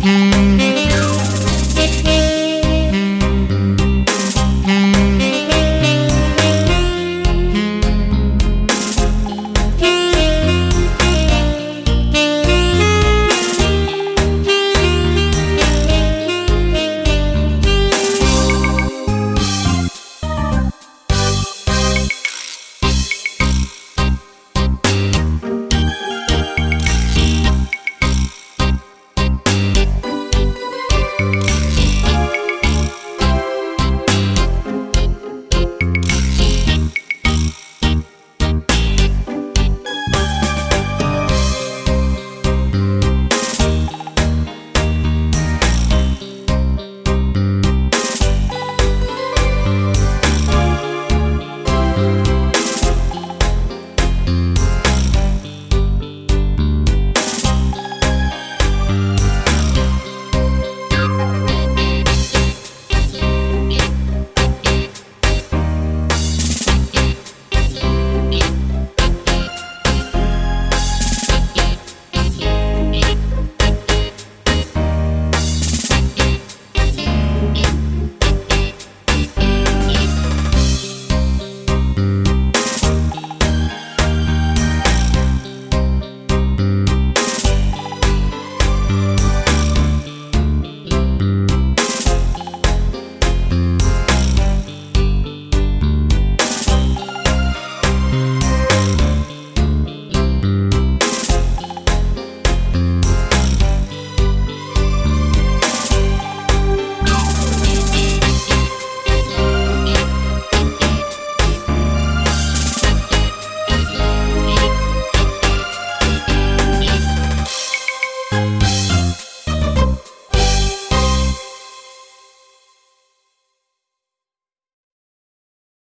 Mm-hmm.